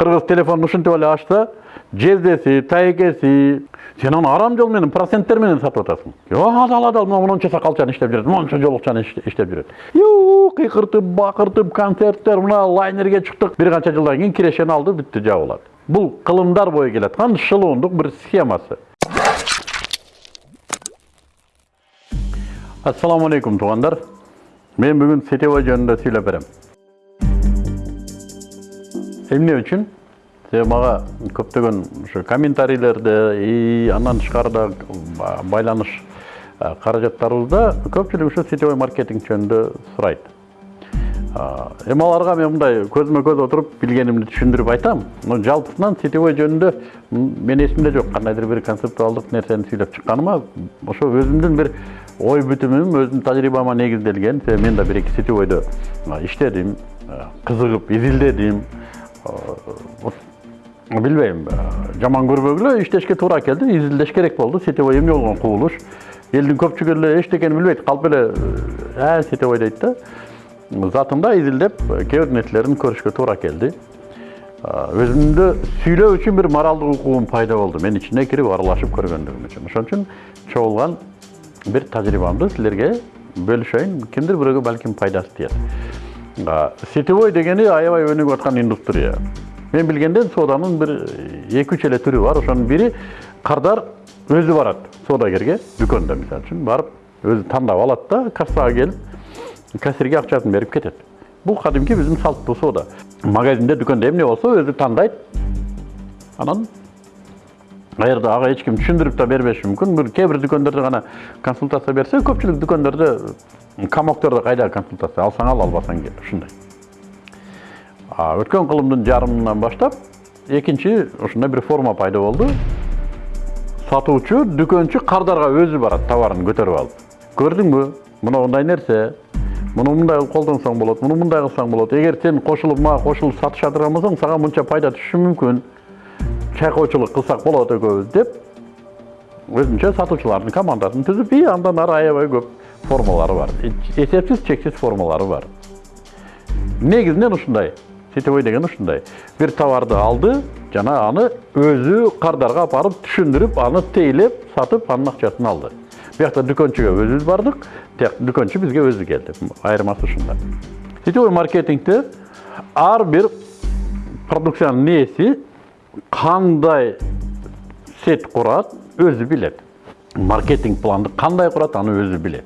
кыргыз телефонун ушинтип эле ачса жездеси тайекеси сен аны арам жол менен проценттер менен сатып атасың адал адал мына монча сакалчаны иштеп жүрөт монча жолукчаны иштеп жүрөт кыйкыртып бакыртып концерттер мына лайнерге чыктык бир канча жылдан кийин кирешени алды бүттү жабылат бул кылымдар бою келаткан шылуундук бир схемасы ассалому алейкум туугандар мен бүгүн сетевой жөнүндө сүйлөп берем эмне үчүн? Себеби мага көптөгөн ушу комментарийлерде и андан тышкары да байланыш каражаттарыбызда көпчүлүк ушу сетевой маркетинг жөнүндө сурайт. Эми аларга мен мындай көзмө көз отуруп билгенимди түшүндүрүп айтам но жалпысынан сетевой жөнүндө менин эсимде жок кандайдыр бир концептуалдык нерсени сүйлөп чыкканыма ошо өзүмдүн бир ой бүтүмүм өзүмдүн тажрыйбама негизделген себеби мен да бир эки сетевойдо иштедим кызыгып изилдедим билбейм жаман көрбөгүлө иштешке туура келди изилдеш керек болду сетевой эмне болгон кубулуш элдин көпчүлүгү эле эчтекени билбейт калп эле э сетевой дейт да. Затында изилдеп кээ бир нерселерин көрүшкө туура келди. Өзүмдү сүйлөө үчүн бир моралдык укугум пайда болду. Мен ичине кирип аралашып көргөндүгүм үчүн. Ошон үчүн чогулган бир тажрыйбамды силерге бөлүшөйүн. Кимдир бирөөгө балким пайдасы тиет. Сетевой дегени аябай өнүгүп аткан индустрия мен билгенден сооданын бир эки үч эле түрү бар. Ошонун бири кардар өзү барат соодагерге дүкөндө мисалы үчүн. Барып өзү тандап алат да кассага келип кассирге акчасын берип кетет. Бул кадимки биздин салттуу соода. Магазинде дүкөндө эмне болсо өзү тандайт. Анан эч ким түшүндүрүп да бербеши мүмкүн бир кээ бир дүкөндөрдө гана консультация берсе көпчүлүк дүкөндөрдө комоктордо кайда консультация алсаң ал албасаң кел ушундай өткен кылымдын жарымынан баштап экинчи ушундай бир форма пайда болду сатуучу дүкөнчү кардарга өзү барат товарын көтөрүп алып көрдүңбү мына мындай нерсе муну мындай кылып колдонсоң болот муну мындай кылсаң болот эгер сен кошулуп мага кошулуп сатыша турган болсоң сага мынча пайда түшүшү мүмкүн чайкоочулук кылсак болот экөөбүз деп өзүнчө сатуучулардын командасын түзүп и андан ары аябай көп формалары бар. Эсепсиз чексиз формалары бар. Негизинен ушундай сетевой деген ушундай. Бир товарды алды жана аны өзү кардарга алып барып түшүндүрүп аны тейлеп сатып анын акчасын алды. Биякта дүкөнчүгө өзүбүз бардык тияк дүкөнчү бизге өзү келди. Айырмасы ушунда. Сетевой маркетингде ар бир продукциянын ээси кандай сет курат өзү билет маркетинг планды кандай курат аны өзү билет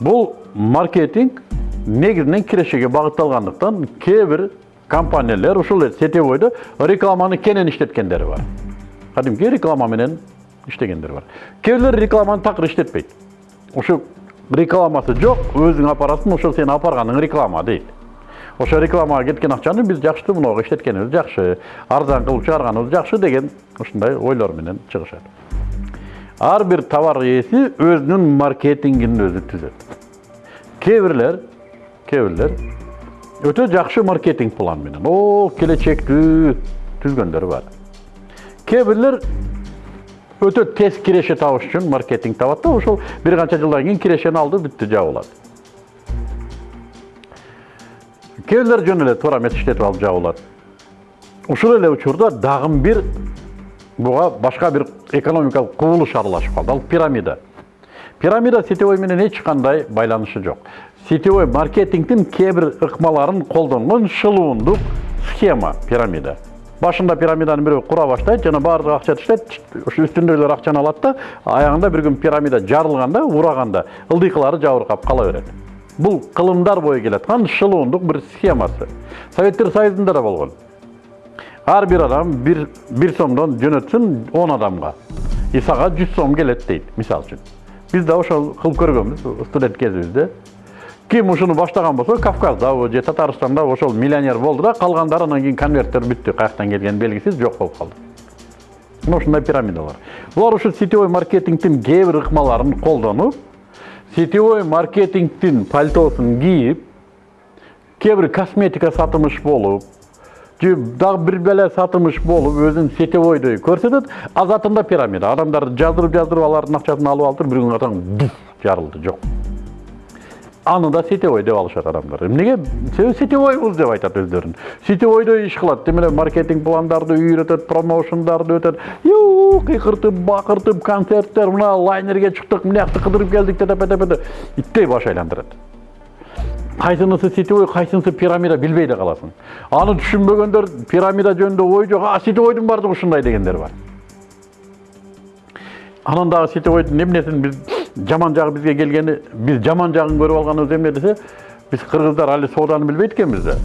бул маркетинг негизинен кирешеге багытталгандыктан кээ бир компаниялар ушул эле сетевойдо рекламаны кенен иштеткендери бар. Кадимки реклама менен иштегендер бар. Кээ бирлер рекламаны такыр иштетпейт ушу рекламасы жок өзүң алып барасың ошол сен алып барганың реклама дейт ошо рекламага кеткен акчаны биз жакшы мынага иштеткенибиз жакшы арзан кылып чыгарганыбыз жакшы деген ушундай ойлор менен чыгышат ар бир товар ээси өзүнүн маркетингин өзү түзөт кээ бирлер кээ бирлер өтө жакшы маркетинг план менен о келечектүү түзгөндөр бар кээ бирлер өтө тез киреше табыш үчүн маркетинг табат да ошол бир канча жылдан кийин кирешени алды бүттү жабылат кээ бирлер жөн эле туура эмес иштетип алып жабылат ушул эле учурда дагы бир буга башка бир экономикалык кубулуш аралашып калды ал пирамида пирамида сетевой менен эч кандай байланышы жок сетевой маркетингтин кээ бир ыкмаларын колдонгон шылуундук схема пирамида башында пирамиданын бирөө кура баштайт жана баардыгы акча таштайт ушу үстүндөгүлөр акчаны алат да аягында бир күн пирамида жарылганда ураганда ылдыйкылары жабыркап кала берет бул кылымдар бою келаткан шылуундук бир схемасы. Советтер союзунда да болгон ар бир адам бир бир сомдон жөнөтсүн он адамга и сага жүз сом келет дейт мисалы үчүн биз да ошол кылып көргөнбүз студент кезибизде ким ушуну баштаган болсо кавказдабы же татарстандабы ошол миллионер болду да калгандары анан кийин конверттер бүттү каяктан келгени белгисиз жок болуп калды мына ушундай пирамидалар. Булар ушу сетевой маркетингдин кээ бир ыкмаларын колдонуп сетевой маркетингдин пальтосун кийип кээ бир косметика сатымыш болуп же дагы бир беле сатымыш болуп өзүн сетевойдой көрсөтөт а затында пирамида. Адамдарды жаздырып жаздырып алардын акчасын алып туруп бир күн катаң жарылды жок. Аны да сетевой деп алышат адамдар. Эмнеге? Себеби сетевойбуз деп айтат өздөрүн. Сетевойдо иш кылат тем эле маркетинг пландарды үйрөтөт промоушндарды өтөт. Кыйкыртып бакыртып концерттер мына лайнерге чыктык мынакты кыдырып келдик тепе иттей баш айландырат. Кайсынысы сетевой кайсынысы пирамида билбей да каласың. Аны түшүнбөгөндөр пирамида жөнүндө ой жок а сетевойдун баардыгы ушундай дегендер бар. Анан дагы сетевойдун эмнесин биз жаман жагы бизге келгени биз жаман жагын көрүп алганыбыз эмне десе биз кыргыздар али сооданы билбейт экенбиз да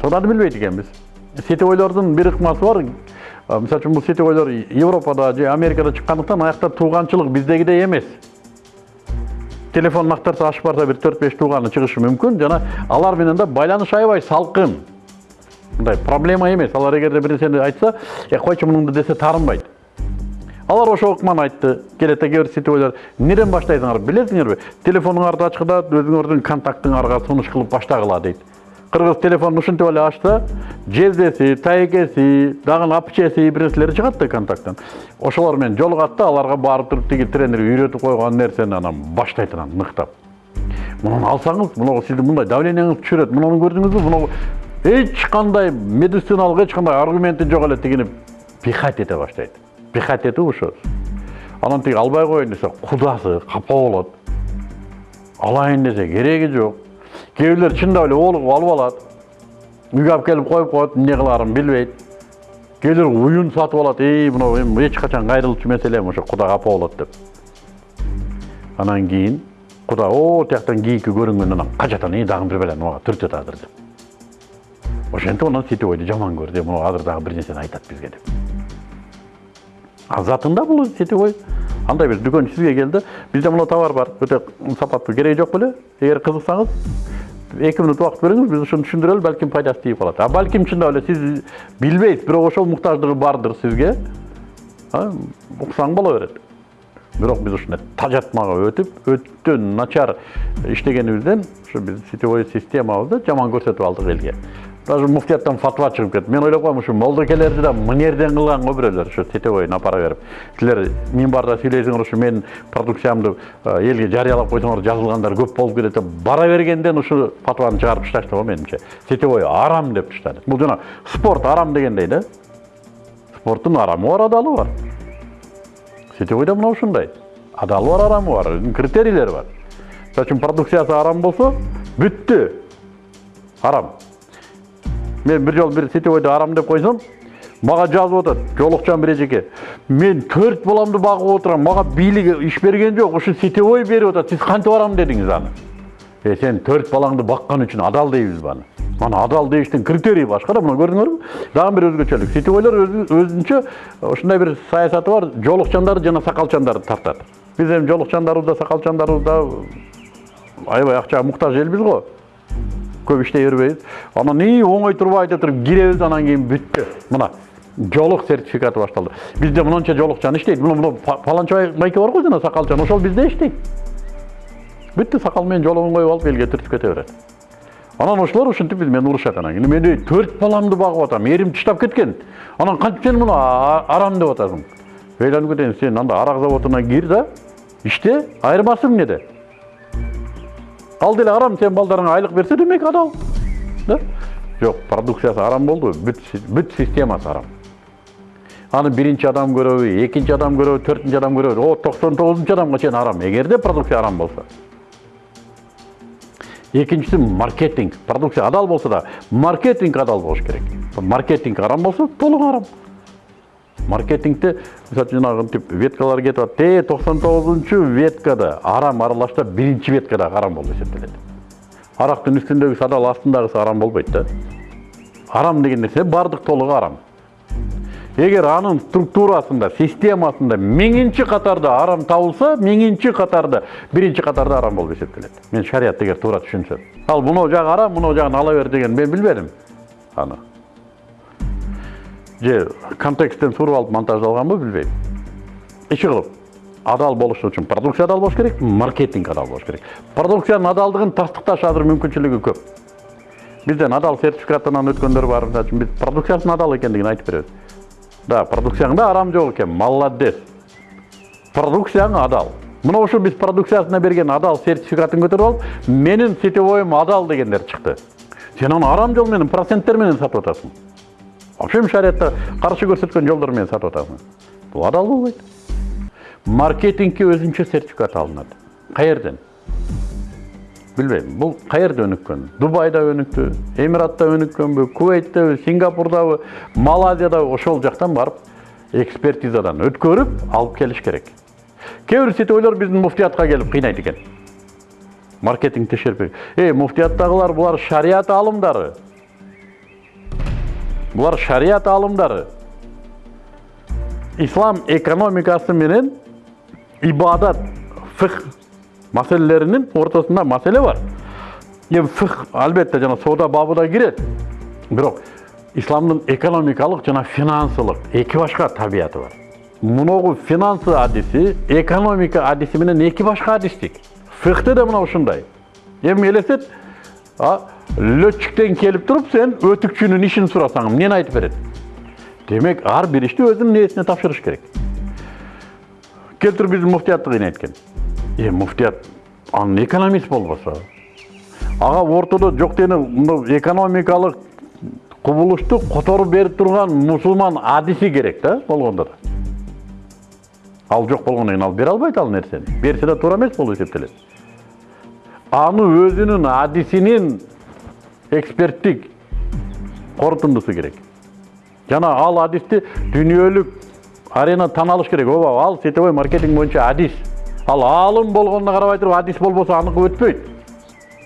сооданы билбейт экенбиз сетевойлордун бир ыкмасы бар мисалы үчүн бул сетевойлор европада же америкада чыккандыктан аякта тууганчылык биздегидей эмес телефонун актарса ачып барса бир төрт беш тууганы чыгышы мүмкүн жана алар менен да байланыш аябай салкын мындай проблема эмес алар эгерде бир нерсени айтса э койчу мунуңду десе таарынбайт алар ошол ыкманы айтты келет кээ бир сетевойлор эмнеден баштайсыңар билесиңерби телефонуңарды ачкыда өзүңөрдүн контактыңарга сунуш кылып баштагыла дейт. Кыргыз телефонун ушинтип эле ачса жездеси тайекеси дагы апчеси бир нерселери чыгат да контакттан ошолор менен жолугат да аларга барып туруп тиги тренер үйрөтүп койгон нерсени анан баштайт анан ныктап. Мунуну алсаңыз мынау сиздин мындай давлениеңизди түшүрөт мунуну көрдүңүзбү мынау эч кандай медициналык эч кандай аргументи жок эле тигини пихать эте баштайт. Пихать этип ошо анан тиги албай коеюн десе кудасы капа болот алайын десе кереги жок кээ бирлер чындап эле оолугуп алып алат үйгө алып келип коюп коет эмне кылаарын билбейт кээ бирлер уюн сатып алат эй мынау эми эч качан кайрылчу маселе эми ошо куда капа болот деп. Анан кийин куда о тияктан кийики көрүнгөндөн анан качатан и дагы бир баланы мага түртөт азыр деп. Ошентип анан сетевойду жаман көрдү мына азыр дагы бир нерсени айтат бизге деп. А затында бул сетевой андай бир дүкөн сизге келди бизде мына товар бар өтө сапаттуу кереги жок беле эгер кызыксаңыз эки мүнөт убакыт бериңиз биз ушуну түшүндүрөлү балким пайдасы тийип калат а балким чындап эле сиз билбейсиз бирок ошол муктаждыгы бардыр сизге уксаң боло берет бирок биз ушундай тажатмага өтүп өтө начар иштегенибизден ушу биз сетевой системабызды жаман көрсөтүп алдык элге даже муфтияттан фатва чыгып кетти мен ойлоп коем ушу молдокелерди да мынерден кылган го бирөөлөр ушу сетевойун апара берип силер минбарда сүйлөйсүңөр ушу менин продукциямды элге жарыялап койсоңор жазылгандар көп болуп кетет деп бара бергенден ушу фатваны чыгарып ташташты го менимче сетевой арам деп таштады бул жана спорт арам дегендей да. Спорттун арамы бар адалы бар. Сетевой да мына ушундай адалы бар арамы бар өзүнүн критерийлери бар. Мисалы үчүн продукциясы арам болсо бүттү арам. Мен бір жол бір сетевойды арам деп қойсам мага жазып атат жолукчан эжеке мен төрт баламды багып отурам мага бийлик иш берген жок ушу сетевой берип атат сиз кантип арам дедиңиз аны э сен төрт балаңды баккан үчүн адал дейбизби аны аны адал деиштин критерийи башка да мына көрдүңөрбү дагы бир өзгөчөлүк сетевойлор өзүнчө ушундай бир саясаты бар жолукчандарды жана сакалчандарды тартат биз эми жолукчандарыбыз да сакалчандарыбыз да аябай акчага муктаж элбиз го көп иштей бербейбиз анан и оңой турбай айта туруп киребиз анан кийин бүттү мына жолук сертификаты башталды бизде мынанча жолукчан иштейт мына паланча байке бар го жана сакалчан ошол бизде иштейт бүттү сакал менен жолугун коюп алып элге түртүп кете берет анан ошолор ушинтип биз менен урушат анан кийин мен төрт баламды багып атам эрим таштап кеткен. Анан кантип сен муну арам деп атасың. Ыйланып кетейин сен анда арак заводуна кир да иште айырмасы эмнеде ал деле арам сен балдарыңа айлық берсе демек адал да жоқ продукциясы арам болды бүт, бүт системасы арам аны биринчи адам көрөбү экинчи адам көрөбү төртүнчү адам көрөбү о токсон тогузунчу адамга чейин арам эгерде продукция арам болсо экинчиси маркетинг продукция адал болсо да маркетинг адал болуш керек маркетинг арам болсо толук арам маркетингте мисалы үчүн жанагынтип веткалар кетип атат э токсон тогузунчу веткада арам аралашса биринчи веткада арам болуп эсептелет арактын үстүндөгүсү адал астындагысы арам болбойт да. Арам деген нерсе баардык толугу арам. Эгер анын структурасында системасында миңинчи катарда арам табылса миңинчи катарда биринчи катарда арам болуп эсептелет мен шариятты эгер туура түшүнсөм ал мынау жагы арам мынау жагын ала бер деген мен билбедим аны же контексттен туруп алып монтаждалганбы билбейм иши кылып адал болуш үчүн продукция адал болуш керек маркетинг адал болуш керек продукциянын адалдыгын тастыкташ азыр мүмкүнчүлүгү көп бизден адал сертификатынан өткөндөр бар биз продукциясынын адал экендигин айтып беребиз да продукцияңда арам жок экен молодец продукцияң адал мына ушул биз продукциясына берген адал сертификатын көтөрүп алып менин сетевойум адал дегендер чыкты сен аны арам жол менен проценттер менен сатып атасың вообще шариятта каршы көрсөткөн жолдор менен сатып атасың бул адал болбойт маркетингке өзүнчө сертификат алынат каерден билбейм бул каерде өнүккөн дубайда өнүктү эмиратта өнүккөнбү кувейттеби сингапурдабы малайзиядабы ошол жактан барып экспертизадан өткөрүп алып келиш керек. Кээ бир сетевойлор биздин муфтиятка келип кыйнайт экен. Маркетинг текшерип эй муфтияттагылар булар шарият аалымдары булар шарият аалымдары ислам экономикасы менен ибадат фих маселелеринин ортосунда маселе бар. Эми фих албетте жана соода бабы да кирет бирок исламдын экономикалык жана финансылык эки башка табияты бар. Муногу финансы адиси экономика адиси менен эки башка адистик фихте да мына ушундай эми элестет летчиктен келип туруп сен өтүкчүнүн ишин сурасаң эмнени айтып берет демек ар бир ишти өзүнүн ээсине тапшырыш керек келтирип биздин муфтиятты кыйнайт экен е муфтият анын экономист болбосо ага ортодо жок дегене мына экономикалык кубулушту которуп берип турган мусулман адиси керек да болгондо да ал жок болгондон ал бере албайт ал нерсени берсе да туура эмес болуп эсептелет аны өзүнүн адисинин эксперттик корутундусу керек. Жана ал адисти дүйнөлүк арена тан алыш керек ооба ал сетевой маркетинг боюнча адис. Ал аалым болгонуна карабай туруп адис болбосо аныкы өтпөйт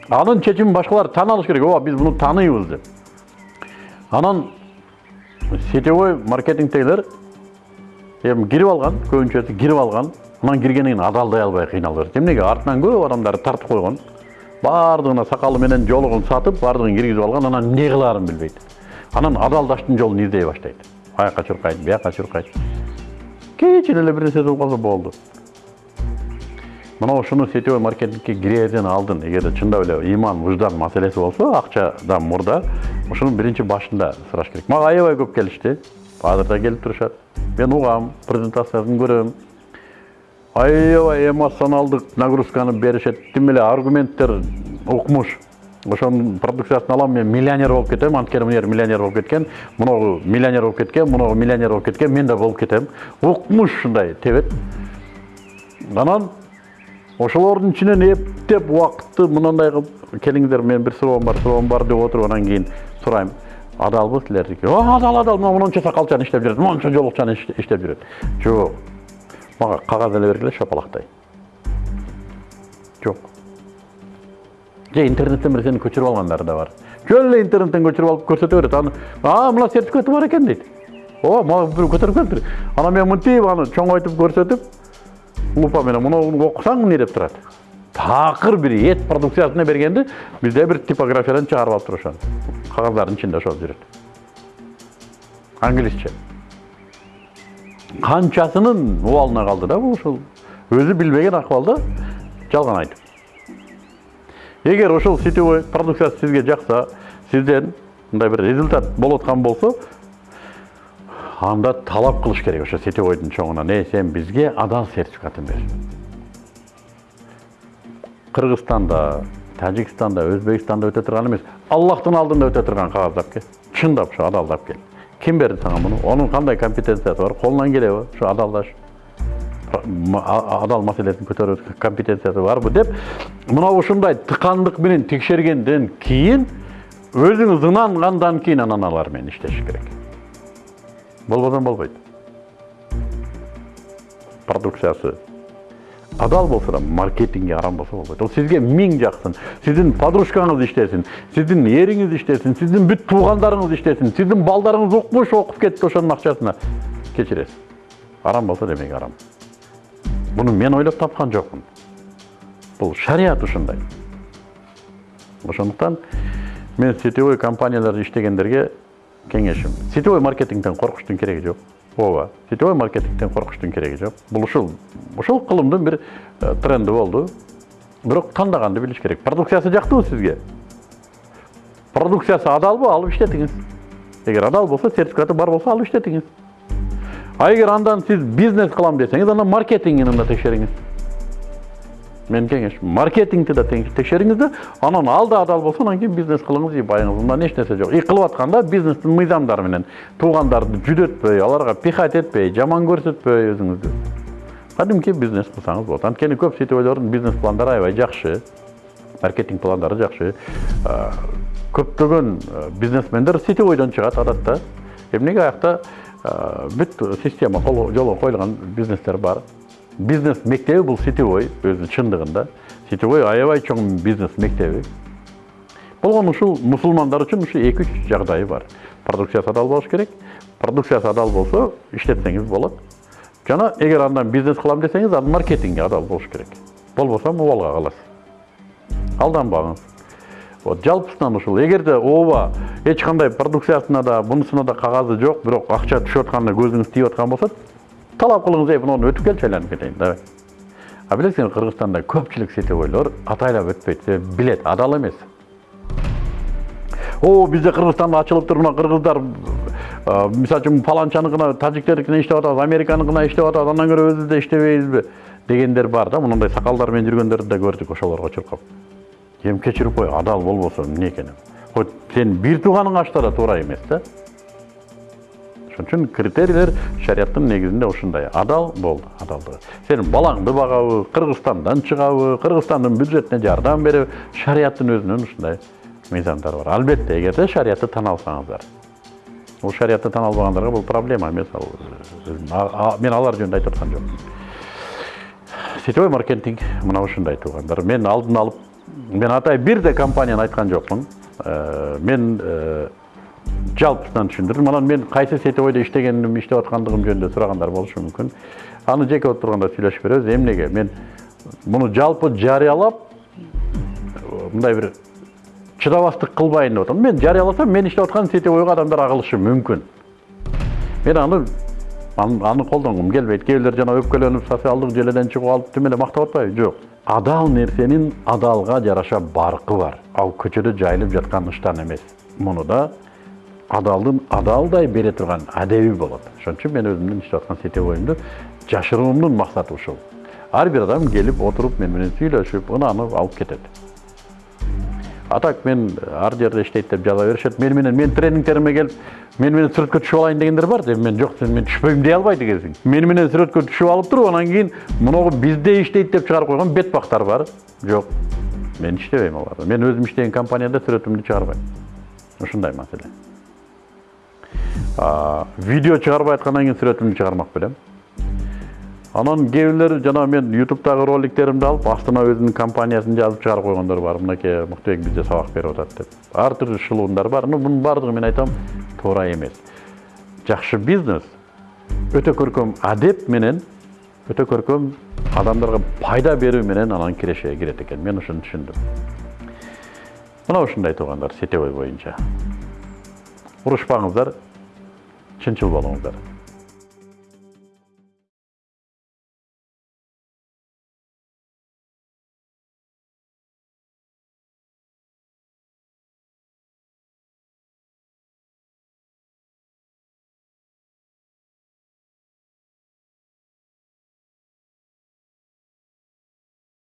анын чечимин башкалар tan алыш керек ооба биз муну тааныйбыз деп. Анан сетевой маркетингтегилер эми кирип алган көбүнчөсү кирип алган анан киргенден кийин адалдай албай кыйналып жатат эмнеге артынан көп адамдарды тартып койгон баардыгына сакалы менен жолугун сатып баардыгын киргизип алган анан эмне кылаарын билбейт. Анан адалдаштын жолун издей баштайт. Аяка чуркайт бияка чуркайт. Кичине эле бир нерсе болуп калса болду. Мына ушуну сетевой маркетингке кирерден алдын. Эгерде чындап эле ыйман выждан маселеси болсо акчадан мурда ушуну биринчи башында сураш керек. Мага аябай көп келишти. Азыр да келип турушат. Мен угам презентациясын көрөм. Аябай эмоционалдык нагрузканы беришет тим эле аргументтер укмуш. Ошонун продукциясын алам мен миллионер болуп кетем анткени мына миллионер болуп кеткен муногу миллионер болуп кеткен муногу миллионер болуп кеткен мен да болуп кетем. Укмуш ушундай тебет. Анан ошолордун ичинен эптеп убакытты мынандай кылып келиңиздер менин бир суроом бар суроом бар деп отуруп анан кийин сурайм. Адалбы силердики. Адал адал мына мончо сакалчаны иштеп жүрөт мончо жолукчаны иштеп жүрөт жок. Мага кагаз эле бергиле шапалактай. Жок. Же интернеттен бир сени көчүрүп алгандары да бар. Жөн интернеттен көчүрүп алып көрсөтө берет. Аны а мына сертификаты бар экен дейт. Ооба мага бирөө көтөрүп келиптир анан мен мынтип аны чоңойтуп көрсөтүп лупа менен муну окусаң эмне деп турат. Такыр бир эт продукциясына бергенди бизде бир типографиядан чыгарып алып турушат. Кагаздардын ичинде ошол жүрөт. Англисче. Канчасынын убалына калды да бул ушул өзү билбеген акыбалда жалган айтып эгер ошол сетевой продукциясы сизге жакса сизден мындай бир результат болуп аткан болсо анда талап кылыш керек ошо сетевойдун чоңунан эй сен бизге адал сертификатын бер кыргызстанда тажикстанда өзбекстанда өтө турган эмес аллахтын алдында өтө турган кагаз кел чындап ушу адалдап кел ким берди сага муну онун кандай компетенциясы бар колунан келеби ушу адалдаш адал маселесин көтөрүү компетенциясы барбы деп мына ушундай тыкандык менен текшергенден кийин өзүңүз ынангандан кийин анан алар менен иштешиш керек болбосо болбойт продукциясы адал болсо да маркетингге арам болсо болбойт ол сизге миң жаксын сиздин подружкаңыз иштесин сиздин эриңиз иштесин сиздин бүт туугандарыңыз иштесин сиздин балдарыңыз укмуш окуп кетти ошонун акчасына кечиресиз арам болсо демек арам. Буну мен ойлоп тапкан жокмун бул шарият ушундай ошондуктан мен сетевой компанияларда иштегендерге кеңешим сетевой маркетингден коркуштун кереги жок ооба сетевой маркетингден коркуштун кереги жок бул ушул ушул кылымдын бир тренди болду бирок тандаганды билиш керек. Продукциясы жактыбы сизге продукциясы адалбы алып иштетиңиз эгер адал болсо сертификаты бар болсо алып иштетиңиз а эгер андан сиз бизнес кылам десеңиз анда маркетингин да текшериңиз маркетингди да тең- текшериңиз да анан ал да адал болсо анан кийин бизнес кылыңыз и байыңыз мындан эч нерсе жок и кылып атканда бизнестин мыйзамдары менен туугандарды жүдөтпөй аларга пихать этпей жаман көрсөтпөй өзүңүздү кадимки бизнес кылсаңыз болот анткени көп сетевойлордун бизнес пландары аябай жакшы маркетинг пландары жакшы көптөгөн бизнесмендер сетевойдон чыгат адатта. Эмнеге аякта бүт система жолго коюлган бизнестер бар. Бизнес мектеби бул сетевой өзү чындыгында сетевой аябай чоң бизнес мектеби болгону ушул мусулмандар үчүн ушу эки үч жагдайы бар продукциясы адал болуш керек продукциясы адал болсо иштетсеңиз болот жана эгер андан бизнес кылам десеңиз анын маркетинги адал болуш керек болбосо мубалга каласыз алданбаңыз вот жалпысынан ушул эгерде ооба эч кандай продукциясына да бунусуна да кагазы жок бирок акча түшүп атканда көзүңүз тиіп аткан болсо талап кылыңыз эй муну өтүп келчи айланып кетейин давай а билесиңби кыргызстанда көпчүлүк сетевойлор атайлап өтпөйт билет адал эмес. О бизде кыргызстанда ачылыптыр мына кыргыздар мисалы үчүн паланчаныкына тажиктердикине иштеп атабыз американыкына иштеп атабыз андан көрө өзүбүздө иштебейбизби дегендер бар да мындай сакалдар менен жүргөндөрдү да көрдүк ошолорго чуркап. Эми кечирип кой адал болбосо эмне экенин. Хоть сенин бир тууганың ачса да туура эмес да. Ошон үчүн критерийлер шариаттын негизинде ушундай. Адал болду адалдыгы. Сенин балаңды багабы кыргызстандан чыгабы кыргызстандын бюджетине жардам береби шариаттын өзүнүн ушундай мыйзамдары бар. Албетте эгерде шариятты тана алсаңыздар. Бул шариятты тана албагандарга бул проблема эмес. Ал а- мен алар жөнүндө айтып аткан жокмун сетевой маркетинг мына ушундай туугандар. Мен алдын алып мен атай бир да компанияны айткан жокмун. Э, мен э, жалпысынан түшүндүрдүм анан мен кайсы сетевойдо иштегеним иштеп аткандыгым жөнүндө сурагандар болушу мүмкүн аны жеке отурганда сүйлөшүп беребиз эмнеге мен муну жалпы жарыялап мындай бир чыдабастык кылбайын деп атам мен жарыяласам мен иштеп аткан сетевойго адамдар агылышы мүмкүн мен аны, аны колдонгум келбейт кээ бирлер жана өпкөлөнүп социалдык желеден чыгып алып тим эле мактап атпайбы жок адал нерсенин адалга жараша баркы бар. Ал көчөдө жайылып жаткан ыштан эмес муну да адалдын адалдай бере турган адеби болот. Ошон үчүн мен өзүмдүн иштеп аткан сетевойумду жашыруумдун максаты ушул. Ар бир адам келип отуруп мен менен сүйлөшүп ынаанып алып кетет. А так мен ар жерде иштейт деп жаза беришет мени менен менин тренингтериме келип мени менен сүрөткө түшүп алайын дегендер бар. Эми мен жок сен мен түшпөйм дей албайт экенсиң мени менен сүрөткө түшүп алып туруп анан кийин моногу бизде иштейт деп чыгарып койгон бетбактар бар жок мен иштебейм аларда мен өзүм иштеген компанияда сүрөтүмдү чыгарбайм. Ушундай маселе. А, видео чыгарбай аткандан кийин сүрөтүмдү чыгармак белем. Анан кээ жана мен ютубтагы роликтеримди алып астына өзүнүн компаниясын жазып чыгарып койгондор бар. Мынакей мыктыбек бизде сабак берип атат деп. Ар түрдүү бар. Но мунун баардыгы мен айтам туура эмес. Жакшы бизнес өтө көркөм адеп менен өтө көркөм адамдарга пайда берүү менен анан кирешеге кирет экен. Мен ушуну түшүндүм. Мына ушундай туугандар сетевой боюнча. Урушпаңыздар чынчыл болуңуздар